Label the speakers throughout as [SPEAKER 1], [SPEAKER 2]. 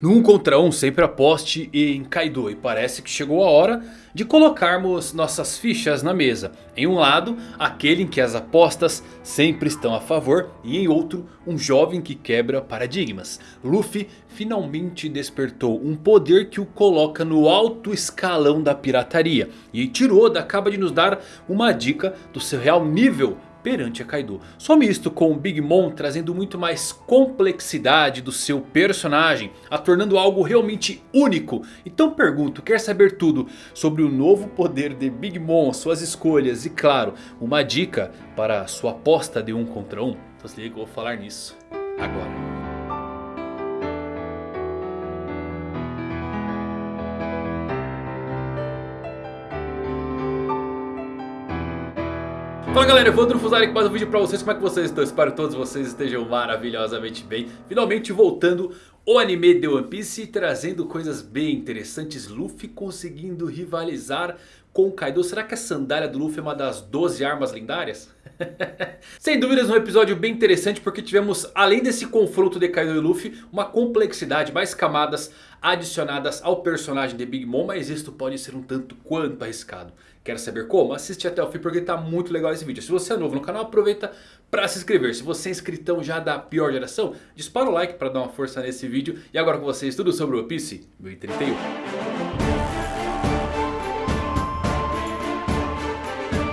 [SPEAKER 1] No 1 contra 1 sempre aposte em Kaido e parece que chegou a hora de colocarmos nossas fichas na mesa. Em um lado, aquele em que as apostas sempre estão a favor e em outro, um jovem que quebra paradigmas. Luffy finalmente despertou um poder que o coloca no alto escalão da pirataria. E Tiroda acaba de nos dar uma dica do seu real nível perante a Kaido. Some isto com o Big Mom trazendo muito mais complexidade do seu personagem, a tornando algo realmente único. Então pergunto, quer saber tudo sobre o novo poder de Big Mom, suas escolhas e claro, uma dica para sua aposta de um contra um? Então se liga, eu vou falar nisso agora. Fala galera, Evandro Fusari com mais um vídeo pra vocês, como é que vocês estão? Espero que todos vocês estejam maravilhosamente bem Finalmente voltando o anime de One Piece trazendo coisas bem interessantes Luffy conseguindo rivalizar com Kaido Será que a sandália do Luffy é uma das 12 armas lendárias? Sem dúvidas um episódio bem interessante porque tivemos além desse confronto de Kaido e Luffy uma complexidade, mais camadas adicionadas ao personagem de Big Mom, mas isto pode ser um tanto quanto arriscado. Quer saber como? Assiste até o fim porque está muito legal esse vídeo. Se você é novo no canal aproveita para se inscrever. Se você é inscritão já da pior geração, dispara o like para dar uma força nesse vídeo. E agora com vocês tudo sobre o One Piece 1031.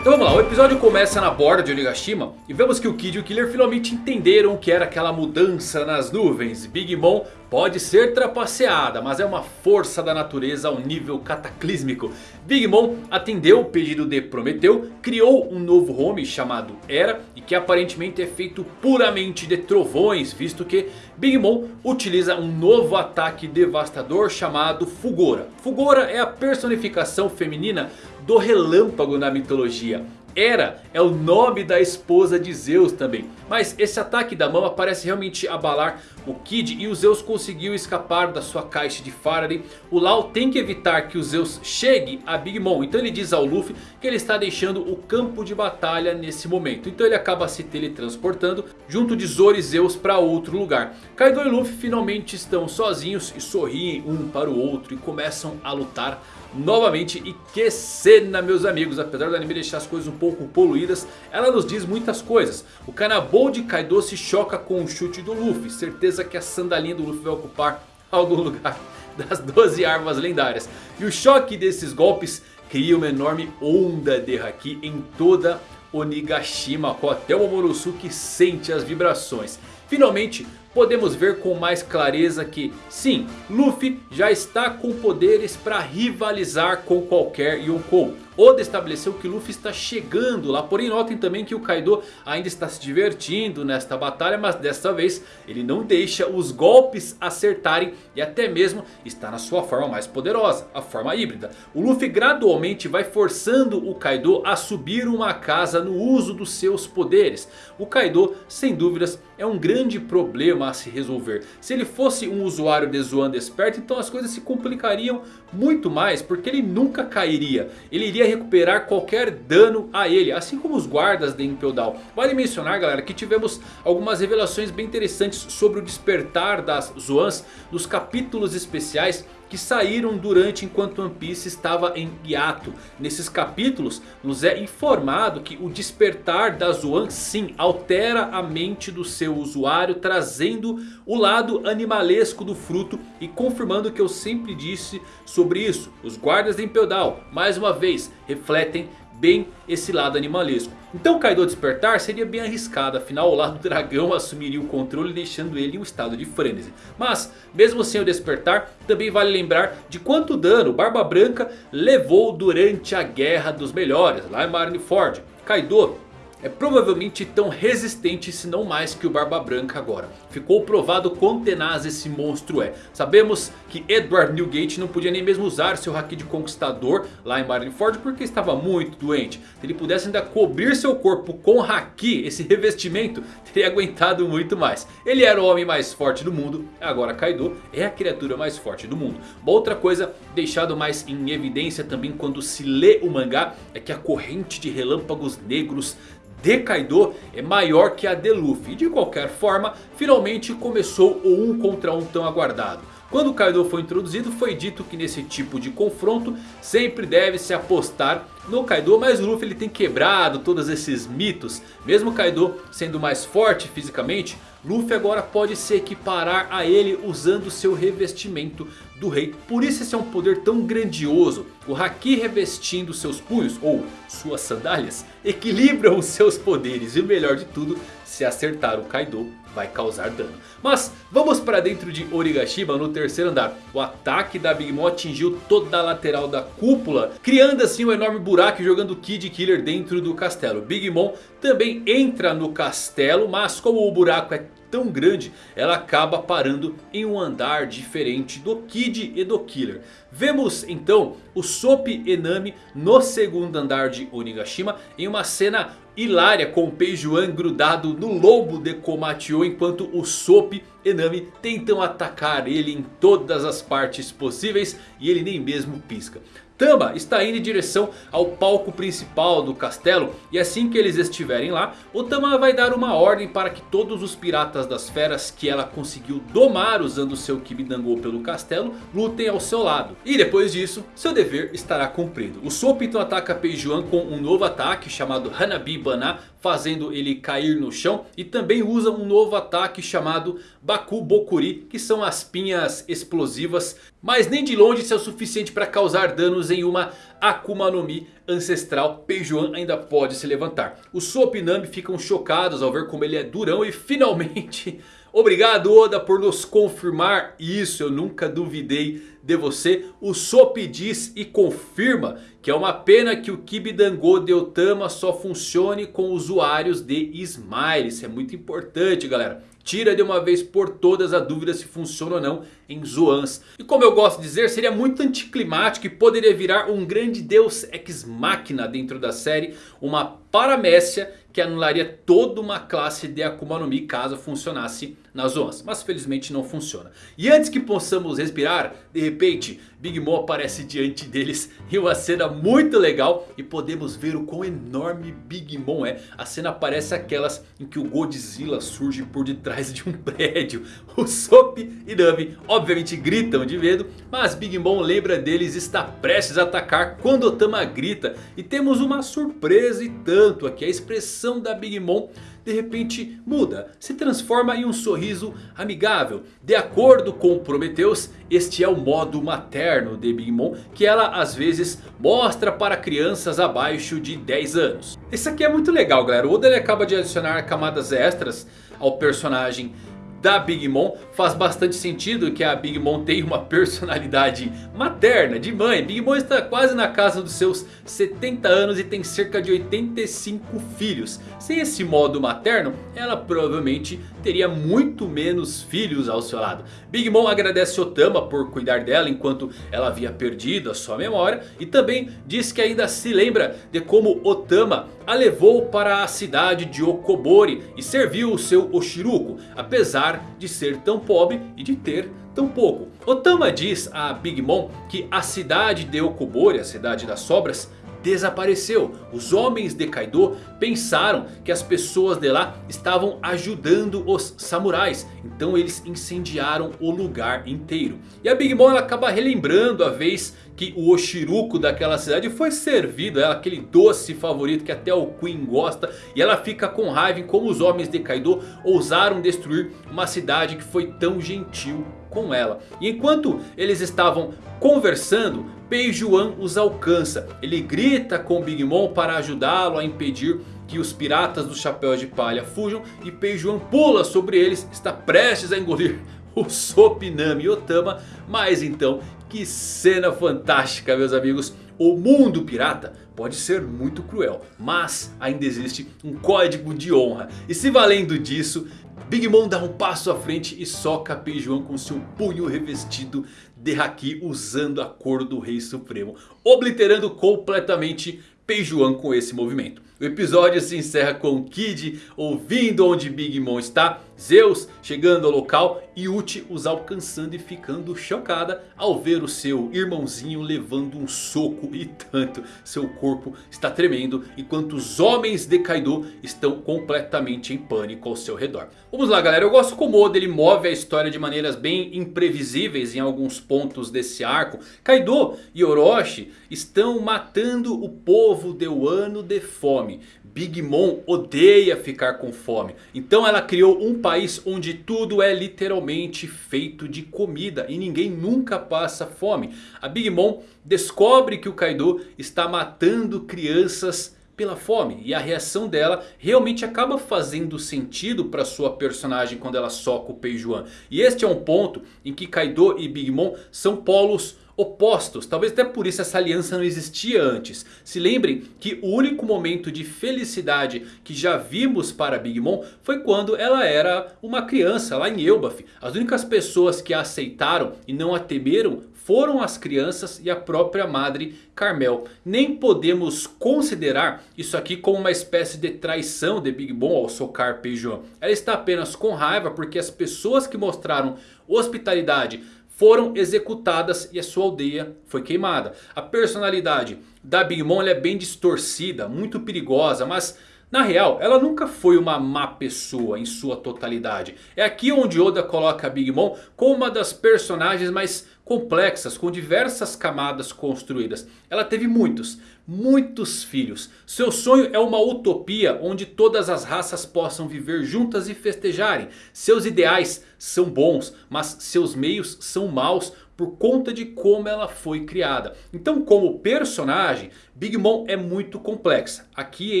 [SPEAKER 1] Então vamos lá, o episódio começa na borda de Onigashima e vemos que o Kid e o Killer finalmente entenderam o que era aquela mudança nas nuvens. Big Mom pode ser trapaceada, mas é uma força da natureza ao nível cataclísmico. Big Mom atendeu o pedido de Prometeu, criou um novo home chamado Era e que aparentemente é feito puramente de trovões, visto que Big Mom utiliza um novo ataque devastador chamado Fugora. Fugora é a personificação feminina do relâmpago na mitologia. Hera é o nome da esposa de Zeus também. Mas esse ataque da mama parece realmente abalar o Kid e o Zeus conseguiu escapar da sua caixa de Faraday. O Lau tem que evitar que o Zeus chegue a Big Mom. Então ele diz ao Luffy que ele está deixando o campo de batalha nesse momento. Então ele acaba se teletransportando junto de Zoro e Zeus para outro lugar. Kaido e Luffy finalmente estão sozinhos e sorriem um para o outro e começam a lutar novamente. E que cena meus amigos, apesar do anime deixar as coisas um pouco poluídas, ela nos diz muitas coisas. O Kanabou de Kaido se choca com o chute do Luffy, certeza que a sandalinha do Luffy vai ocupar algum lugar das 12 armas lendárias. E o choque desses golpes cria uma enorme onda de Haki em toda Onigashima, com até o Momonosuke sente as vibrações. Finalmente podemos ver com mais clareza que sim, Luffy já está com poderes para rivalizar com qualquer Yonkou. Oda estabeleceu que Luffy está chegando lá, porém notem também que o Kaido ainda está se divertindo nesta batalha, mas desta vez ele não deixa os golpes acertarem e até mesmo está na sua forma mais poderosa, a forma híbrida. O Luffy gradualmente vai forçando o Kaido a subir uma casa no uso dos seus poderes. O Kaido, sem dúvidas, é um grande problema a se resolver. Se ele fosse um usuário de Zoan desperto, então as coisas se complicariam muito mais, porque ele nunca cairia. Ele iria recuperar qualquer dano a ele, assim como os guardas de Impel Down. Vale mencionar galera que tivemos algumas revelações bem interessantes sobre o despertar das Zoans nos capítulos especiais que saíram durante enquanto One Piece estava em hiato. Nesses capítulos nos é informado que o despertar da Zoan sim altera a mente do seu usuário. Trazendo o lado animalesco do fruto e confirmando o que eu sempre disse sobre isso. Os guardas de Impel Down mais uma vez refletem bem esse lado animalesco. Então Kaido despertar seria bem arriscado, afinal o lado dragão assumiria o controle deixando ele em um estado de frenesi. Mas mesmo sem o despertar, também vale lembrar de quanto dano Barba Branca levou durante a Guerra dos Melhores lá em Marineford. Kaido é provavelmente tão resistente se não mais que o Barba Branca agora. Ficou provado quão tenaz esse monstro é. Sabemos que Edward Newgate não podia nem mesmo usar seu Haki de Conquistador lá em Marineford porque estava muito doente. Se ele pudesse ainda cobrir seu corpo com Haki, esse revestimento, teria aguentado muito mais. Ele era o homem mais forte do mundo, agora Kaido é a criatura mais forte do mundo. Uma outra coisa deixado mais em evidência também quando se lê o mangá é que a corrente de relâmpagos negros de Kaido é maior que a de Luffy. De qualquer forma, finalmente começou o um contra um tão aguardado. Quando Kaido foi introduzido foi dito que nesse tipo de confronto sempre deve se apostar no Kaido. Mas Luffy ele tem quebrado todos esses mitos. Mesmo Kaido sendo mais forte fisicamente, Luffy agora pode se equiparar a ele usando seu revestimento do rei. Por isso esse é um poder tão grandioso. O Haki revestindo seus punhos ou suas sandálias equilibram os seus poderes. E o melhor de tudo, se acertar o Kaido vai causar dano. Mas vamos para dentro de Origashima no terceiro andar. O ataque da Big Mom atingiu toda a lateral da cúpula. Criando assim um enorme buraco e jogando Kid Killer dentro do castelo. Big Mom também entra no castelo. Mas como o buraco é tão grande, ela acaba parando em um andar diferente do Kid e do Killer. Vemos então o Sop Enami no segundo andar de Onigashima em uma cena hilária com o Peijuan grudado no lombo de Komatio enquanto o Sop Enami tentam atacar ele em todas as partes possíveis e ele nem mesmo pisca. Tama está indo em direção ao palco principal do castelo. E assim que eles estiverem lá, o Tama vai dar uma ordem para que todos os piratas das feras que ela conseguiu domar usando seu Kibidango pelo castelo, lutem ao seu lado. E depois disso, seu dever estará cumprido. O Soap então ataca Peijuan com um novo ataque chamado Hanabi Bana, fazendo ele cair no chão. E também usa um novo ataque chamado Baku Bokuri, que são as pinhas explosivas. Mas nem de longe isso é o suficiente para causar danos em uma Akuma no Mi ancestral. Peijuan ainda pode se levantar. Os Soap e Nami ficam chocados ao ver como ele é durão e finalmente... Obrigado Oda por nos confirmar isso, eu nunca duvidei de você. O Sop diz e confirma que é uma pena que o Kibidango de Otama só funcione com usuários de Smile. Isso é muito importante galera. Tira de uma vez por todas a dúvida se funciona ou não em Zoans. E como eu gosto de dizer, seria muito anticlimático e poderia virar um grande deus ex machina dentro da série. Uma paramécia que anularia toda uma classe de Akuma no Mi caso funcionasse nas Zoans. Mas felizmente não funciona. E antes que possamos respirar, de repente Big Mom aparece diante deles em uma cena muito legal. E podemos ver o quão enorme Big Mom é. A cena parece aquelas em que o Godzilla surge por detrás de um prédio. O Sop e Nami gritam de medo. Mas Big Mom lembra deles está prestes a atacar quando Otama grita. E temos uma surpresa e tanto aqui. A expressão da Big Mom de repente muda, se transforma em um sorriso amigável. De acordo com Prometheus, este é o modo materno de Big Mom que ela às vezes mostra para crianças abaixo de 10 anos. Isso aqui é muito legal galera, o Oda ele acaba de adicionar camadas extras ao personagem da Big Mom. Faz bastante sentido que a Big Mom tenha uma personalidade materna, de mãe. Big Mom está quase na casa dos seus 70 anos e tem cerca de 85 filhos. Sem esse modo materno, ela provavelmente teria muito menos filhos ao seu lado. Big Mom agradece Otama por cuidar dela enquanto ela havia perdido a sua memória. E também diz que ainda se lembra de como Otama a levou para a cidade de Okobori e serviu o seu Oshiruko. Apesar de ser tão pobre e de ter tão pouco. Otama diz a Big Mom que a cidade de Okobori, a cidade das sobras, desapareceu. Os homens de Kaido pensaram que as pessoas de lá estavam ajudando os samurais. Então eles incendiaram o lugar inteiro. E a Big Mom ela acaba relembrando a vez que o Oshiruko daquela cidade foi servido. Ela, aquele doce favorito que até o Queen gosta. E ela fica com raiva em como os homens de Kaido ousaram destruir uma cidade que foi tão gentil com ela. E enquanto eles estavam conversando, Peijuan os alcança. Ele grita com Big Mom para ajudá-lo a impedir que os piratas do chapéu de palha fujam. E Peijuan pula sobre eles, está prestes a engolir o Sopinami Otama. Mas então, que cena fantástica meus amigos. O mundo pirata pode ser muito cruel, mas ainda existe um código de honra. E se valendo disso, Big Mom dá um passo à frente e soca Peijuan com seu punho revestido de Haki usando a cor do Rei Supremo. Obliterando completamente Peijuan com esse movimento. O episódio se encerra com Kid ouvindo onde Big Mom está. Zeus chegando ao local e Uchi os alcançando e ficando chocada ao ver o seu irmãozinho levando um soco e tanto. Seu corpo está tremendo enquanto os homens de Kaido estão completamente em pânico ao seu redor. Vamos lá galera, eu gosto como o Oda ele move a história de maneiras bem imprevisíveis em alguns pontos desse arco. Kaido e Orochi estão matando o povo de Wano de fome. Big Mom odeia ficar com fome. Então ela criou um país onde tudo é literalmente feito de comida. E ninguém nunca passa fome. A Big Mom descobre que o Kaido está matando crianças pela fome. E a reação dela realmente acaba fazendo sentido para sua personagem quando ela soca o Peijuan. E este é um ponto em que Kaido e Big Mom são polos opostos. Talvez até por isso essa aliança não existia antes. Se lembrem que o único momento de felicidade que já vimos para Big Mom foi quando ela era uma criança lá em Elbaf. As únicas pessoas que a aceitaram e não a temeram foram as crianças e a própria madre Carmel. Nem podemos considerar isso aqui como uma espécie de traição de Big Mom ao socar Peijuan. Ela está apenas com raiva porque as pessoas que mostraram hospitalidade foram executadas e a sua aldeia foi queimada. A personalidade da Big Mom é bem distorcida, muito perigosa, mas na real, ela nunca foi uma má pessoa em sua totalidade. É aqui onde Oda coloca Big Mom como uma das personagens mais complexas, com diversas camadas construídas. Ela teve muitos, muitos filhos. Seu sonho é uma utopia onde todas as raças possam viver juntas e festejarem. Seus ideais são bons, mas seus meios são maus por conta de como ela foi criada. Então como personagem, Big Mom é muito complexa. Aqui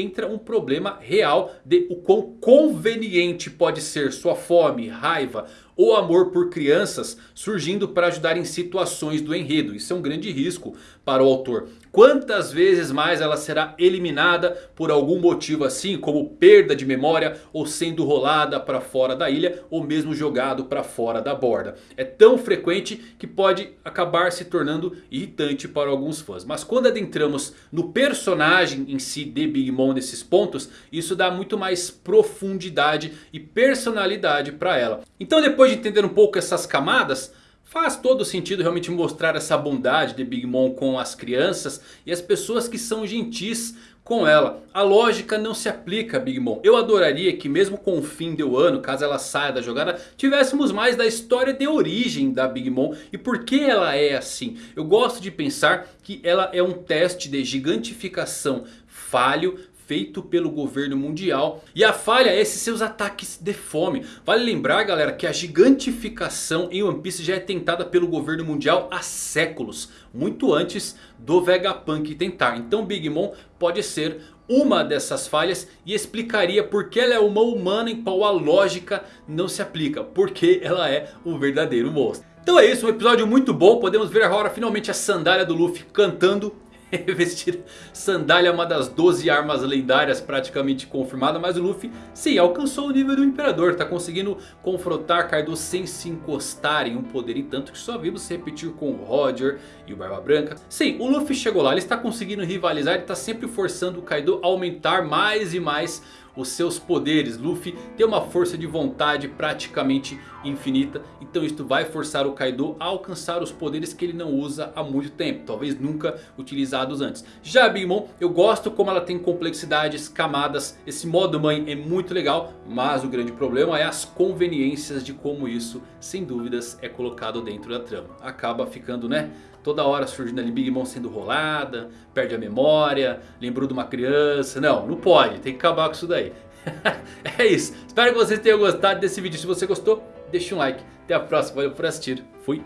[SPEAKER 1] entra um problema real de o quão conveniente pode ser sua fome, raiva ou amor por crianças surgindo para ajudar em situações do enredo. Isso é um grande risco para o autor. Quantas vezes mais ela será eliminada por algum motivo assim, como perda de memória ou sendo rolada para fora da ilha ou mesmo jogado para fora da borda. É tão frequente que pode acabar se tornando irritante para alguns fãs. Mas quando adentramos no personagem em si de Big Mom nesses pontos, isso dá muito mais profundidade e personalidade para ela. Então depois de entender um pouco essas camadas... Faz todo sentido realmente mostrar essa bondade de Big Mom com as crianças e as pessoas que são gentis com ela. A lógica não se aplica a Big Mom. Eu adoraria que mesmo com o fim do ano, caso ela saia da jogada, tivéssemos mais da história de origem da Big Mom e por que ela é assim. Eu gosto de pensar que ela é um teste de gigantificação falho feito pelo governo mundial. E a falha é esses seus ataques de fome. Vale lembrar galera que a gigantificação em One Piece já é tentada pelo governo mundial há séculos. Muito antes do Vegapunk tentar. Então Big Mom pode ser uma dessas falhas e explicaria por que ela é uma humana em qual a lógica não se aplica. Porque ela é um verdadeiro monstro. Então é isso, um episódio muito bom. Podemos ver agora finalmente a sandália do Luffy cantando Revestir sandália é uma das 12 armas lendárias praticamente confirmada. Mas o Luffy sim alcançou o nível do Imperador. Está conseguindo confrontar Kaido sem se encostar em um poder. E tanto que só vimos se repetir com o Roger e o Barba Branca. Sim, o Luffy chegou lá. Ele está conseguindo rivalizar. Ele está sempre forçando o Kaido a aumentar mais e mais os seus poderes. Luffy tem uma força de vontade praticamente infinita. Então isto vai forçar o Kaido a alcançar os poderes que ele não usa há muito tempo. Talvez nunca utilizados antes. Já a Big Mom, eu gosto como ela tem complexidades, camadas. Esse modo mãe é muito legal. Mas o grande problema é as conveniências de como isso, sem dúvidas, é colocado dentro da trama. Acaba ficando, né? Toda hora surgindo ali Big Mom sendo rolada, perde a memória, lembrou de uma criança. Não, não pode, tem que acabar com isso daí. é isso, espero que vocês tenham gostado desse vídeo. Se você gostou, deixa um like. Até a próxima, valeu por assistir. Fui.